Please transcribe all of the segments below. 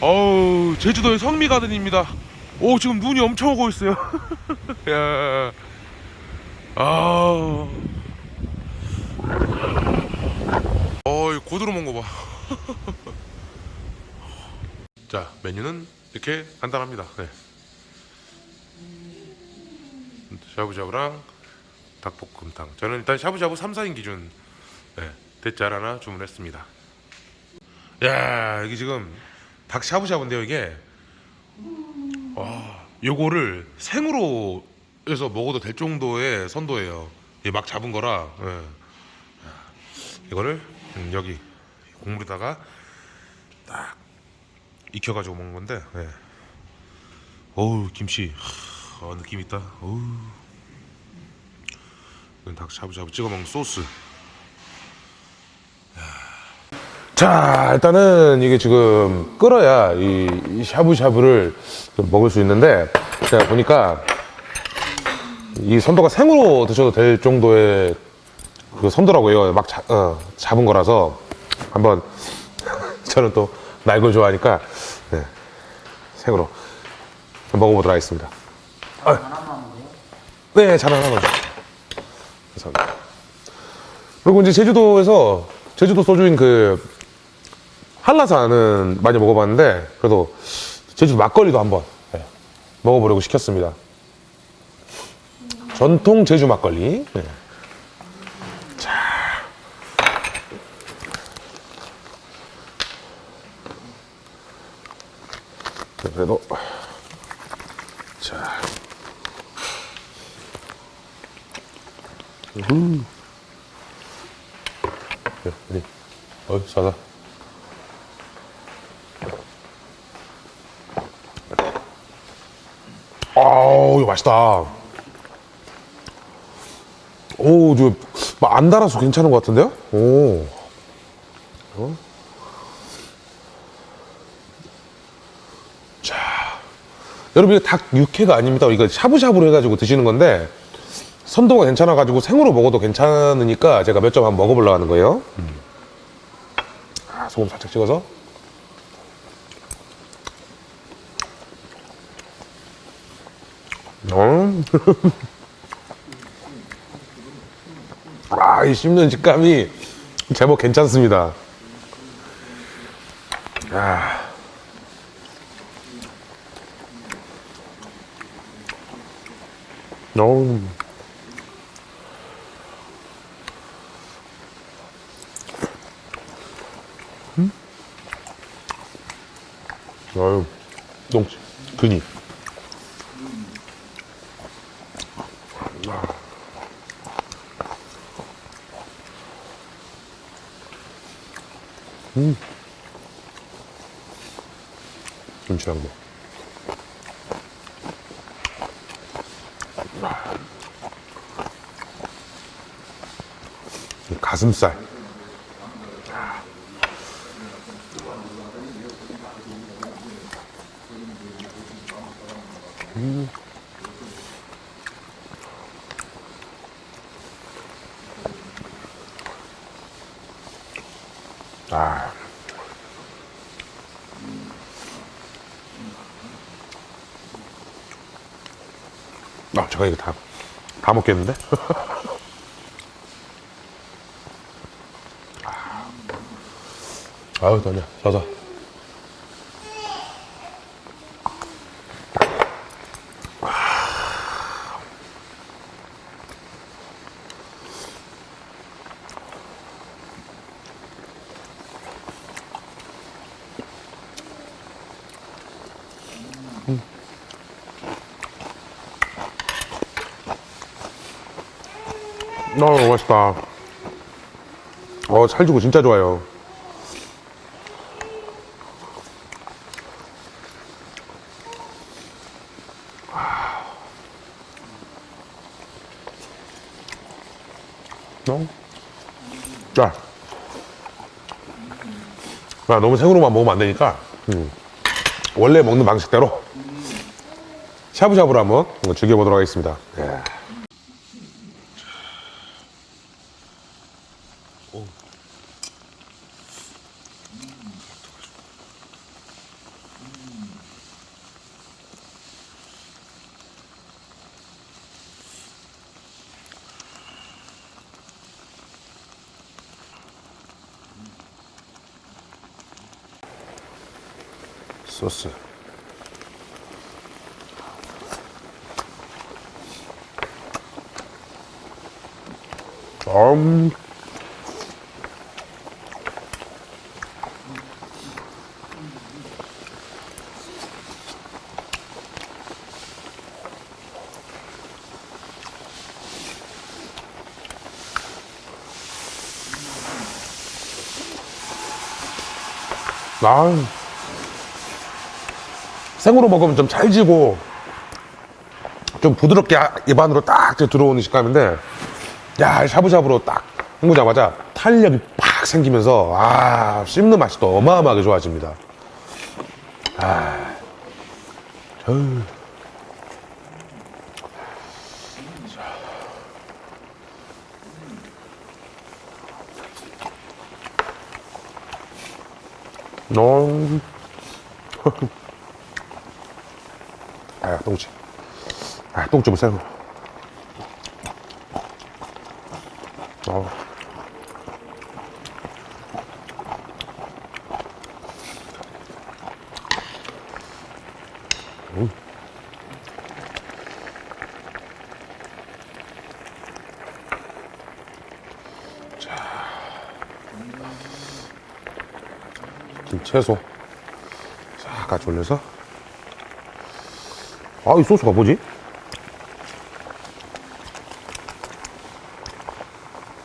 어우 제주도의 성미 가든입니다 오 지금 눈이 엄청 오고 있어요 야. 아. 어이 고드름 온거 봐. 자 메뉴는 이렇게 간단합니다. 네. 샤브샤브랑 닭볶음탕. 저는 일단 샤브샤브 3, 4인 기준 네, 대짜를 하나 주문했습니다. 야 여기 지금 닭 샤브샤브인데요 이게 와 요거를 생으로 해서 먹어도 될 정도의 선도예요 이게 막 잡은 거라 예. 이거를 음, 여기 국물에다가 딱 익혀가지고 먹는 건데 예. 어우 김치 하, 어, 느낌 있다 어우 이건 닭 샤브샤브 찍어 먹는 소스. 자 일단은 이게 지금 끓어야 이, 이 샤브샤브를 좀 먹을 수 있는데 제가 보니까 이 선도가 생으로 드셔도 될 정도의 그 선도라고요. 막 자- 어, 잡은 거라서 한번 저는 또 날걸 좋아하니까 네, 생으로 먹어보도록 하겠습니다. 네, 잘 하나만 줘. 감사합니다. 그리고 이제 제주도에서 제주도 소주인 그 한라산은 많이 먹어봤는데 그래도 제주도 막걸리도 한번 네, 먹어보려고 시켰습니다. 전통 제주 막걸리. 네. 자. 네, 그래도 음. 야, 어디? 어이, 싸다. 아우, 이거 맛있다. 오, 저, 막안 달아서 괜찮은 것 같은데요? 오. 어? 자. 여러분, 이거 닭 육회가 아닙니다. 이거 샤브샤브로 해가지고 드시는 건데, 선도가 괜찮아가지고 생으로 먹어도 괜찮으니까 제가 몇 점 한번 먹어보려고 하는 거예요. 음. 아, 소금 살짝 찍어서. 어. 아, 이 씹는 식감이 제법 괜찮습니다. 아. 어우. 아유, 농치, 근이. 음. 김치랑 뭐. 이 가슴살. 아. 아, 제가 이거 다, 다 먹겠는데? 아. 아유, 떠냐. 자자. 너무 맛있다. 어, 살주고 진짜 좋아요. 어? 자. 아, 너무 생으로만 먹으면 안 되니까, 음. 원래 먹는 방식대로 샤브샤브를 한번 즐겨보도록 하겠습니다. 예. 소스. 음. 아, 생으로 먹으면 좀 찰지고 좀 부드럽게 아- 입안으로 딱 들어오는 식감인데 야 샤브샤브로 딱 헹구자마자 탄력이 팍 생기면서 아 씹는 맛이 또 어마어마하게 좋아집니다 아, 어휴. 음. 아, 똥집. 아, 똥집을 새고. 어. 음. 김 채소 싹 같이 올려서 아 이 소스가 뭐지?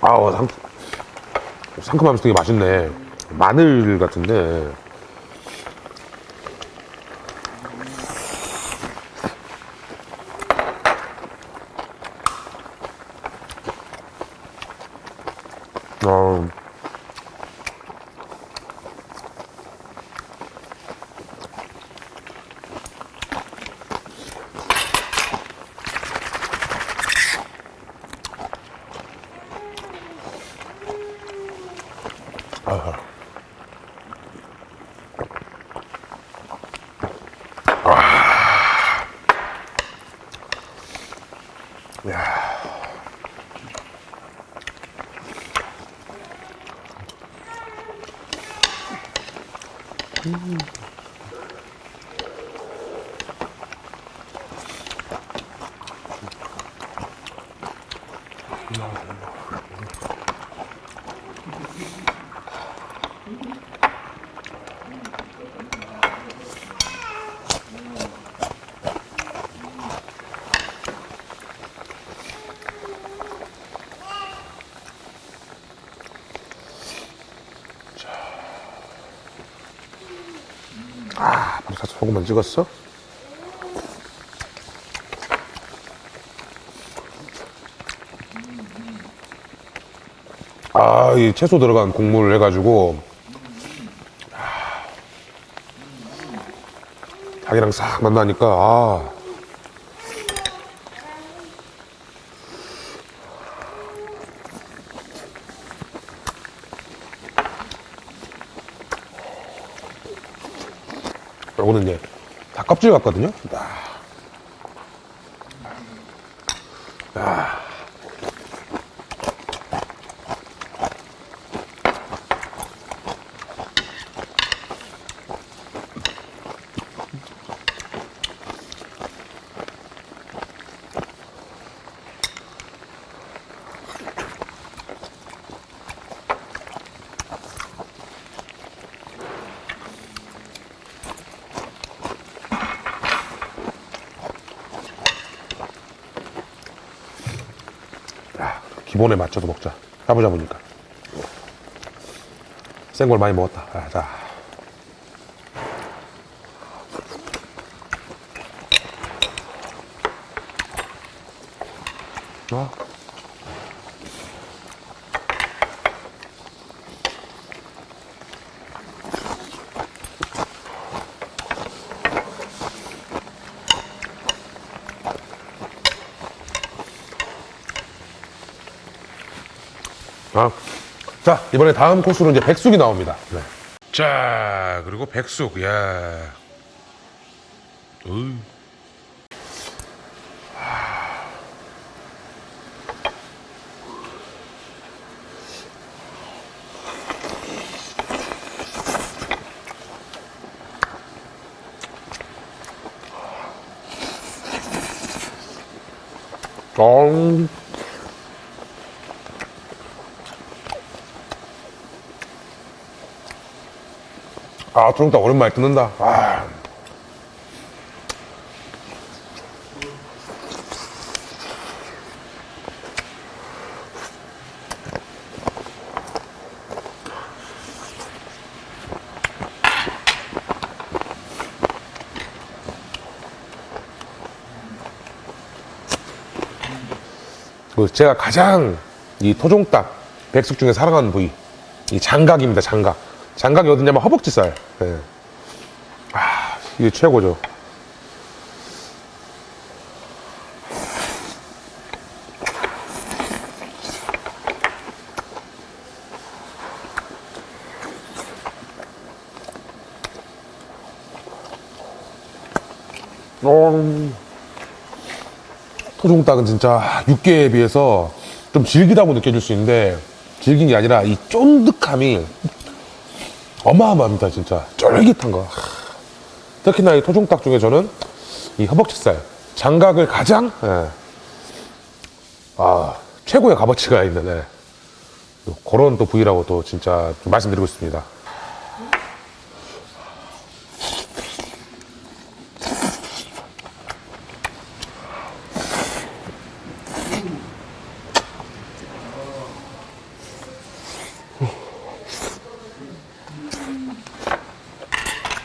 아우 상, 상큼하면서 되게 맛있네 마늘 같은데 어, 야. 아, 벌써 소금만 찍었어? 아, 이 채소 들어간 국물을 해가지고, 아, 닭이랑 싹 만나니까, 아. 요거는 이제 닭껍질 같거든요. 아. 아. 야, 기본에 맞춰서 먹자. 샤브샤브니까. 센 걸 많이 먹었다. 아, 자. 아. 아, 자, 이번에 다음 코스로 이제 백숙이 나옵니다. 네. 자, 그리고 백숙, 야. 어이. 어. 아, 트렁다 오랜만에 뜯는다. 아. 그 제가 가장 이 토종닭 백숙 중에 사랑하는 부위 이 장각입니다 장각 장각이 어디냐면 허벅지살 예. 아 이게 최고죠 어... 토종닭은 진짜 육개에 비해서 좀 질기다고 느껴질 수 있는데 질긴 게 아니라 이 쫀득함이 어마어마합니다 진짜. 쫄깃한 거. 하. 특히나 이 토종닭 중에 저는 이 허벅지살 장각을 가장 예, 아, 최고의 값어치가 있는 예, 또 그런 또 부위라고 또 진짜 좀 말씀드리고 싶습니다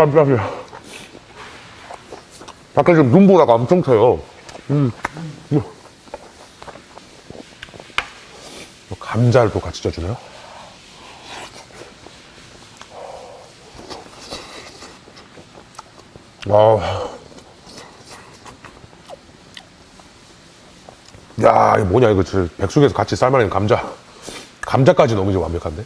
깜짝이야. 밖에 지금 눈보라가 엄청 쳐요. 음. 음. 감자를 또 같이 쪄주네요. 아. 야, 이거 뭐냐, 이거 백숙에서 같이 삶아낸 감자. 감자까지 너무 완벽한데?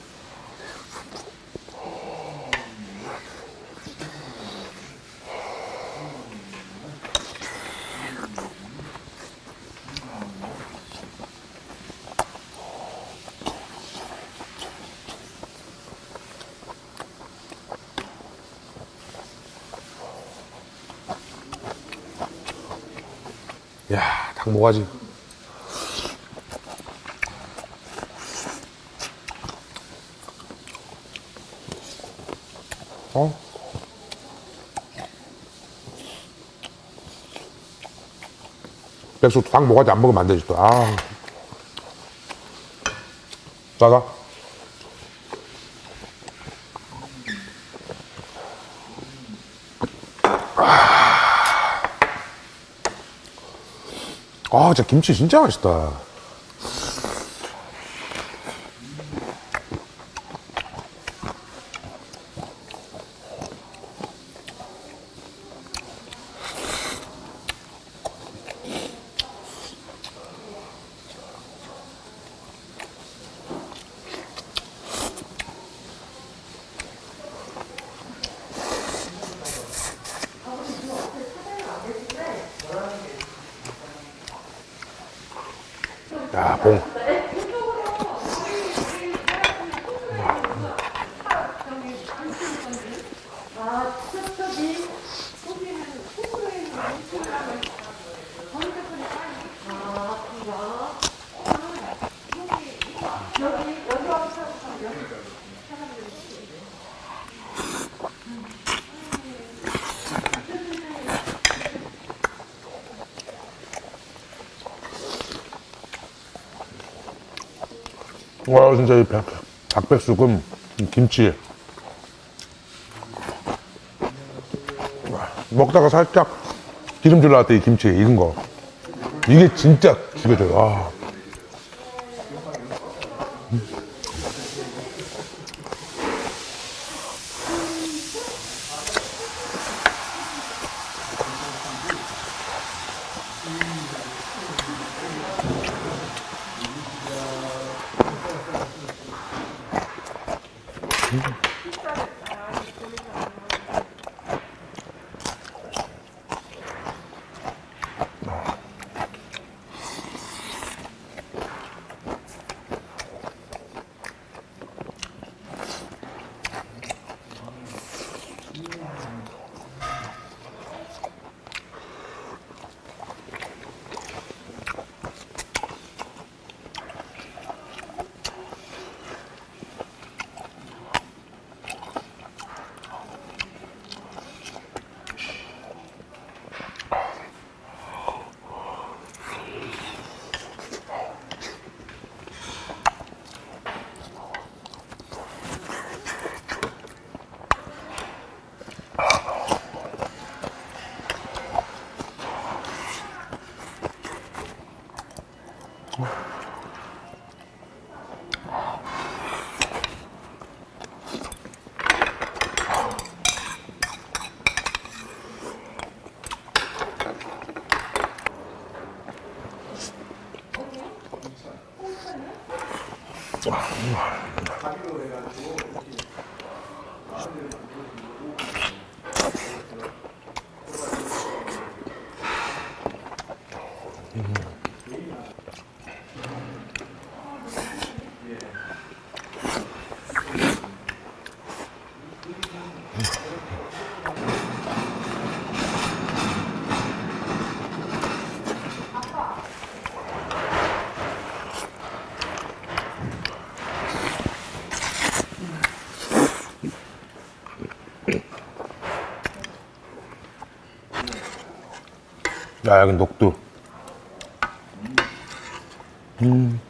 야, 닭 모가지. 어? 백숙 닭 모가지 안 먹으면 안 되지 또. 아. 자가. 아, 진짜 김치 진짜 맛있다. 야, 와, 진짜 이 백, 닭백숙은 이 김치. 와, 먹다가 살짝 때이 김치 익은 거. 이게 진짜 죽여줘요. 아. 哦。 야, 여기 녹두. 음.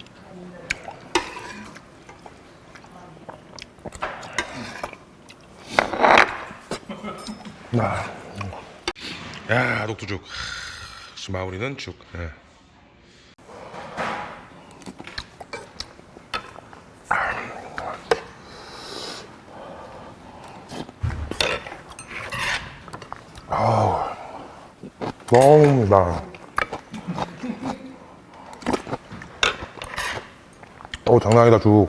아. 야, 녹두죽. 마무리는 죽. 예. 나. 어 장난 아니다 죽.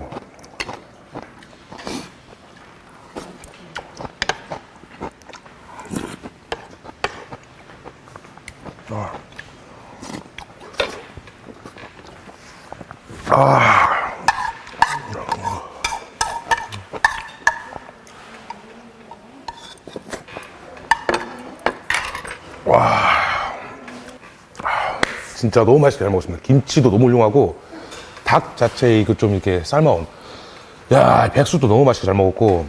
진짜 너무 맛있게 잘 먹었습니다. 김치도 너무 훌륭하고 닭 자체 이그 좀 이렇게 삶아온 야 백숙도 너무 맛있게 잘 먹었고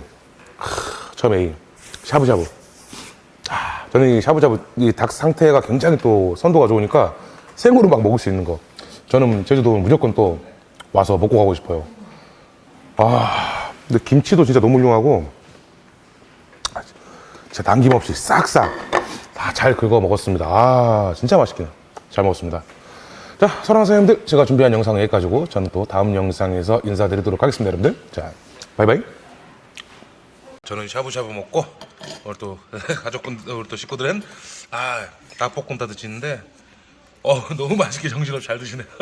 크, 처음에 이 샤브샤브 아, 저는 이 샤브샤브 이 닭 상태가 굉장히 또 선도가 좋으니까 생으로 막 먹을 수 있는 거 저는 제주도 무조건 또 와서 먹고 가고 싶어요. 아 근데 김치도 진짜 너무 훌륭하고 진짜 남김없이 싹싹 다 잘 긁어 먹었습니다. 아, 진짜 맛있게 잘 먹었습니다. 자, 사랑하는 사장님들, 제가 준비한 영상은 여기까지고, 저는 또 다음 영상에서 인사드리도록 하겠습니다, 여러분들. 자, 바이바이. 저는 샤브샤브 먹고, 오늘 또 가족분, 오늘 또 식구들은, 아, 닭볶음 다 드시는데, 어, 너무 맛있게 정신없이 잘 드시네.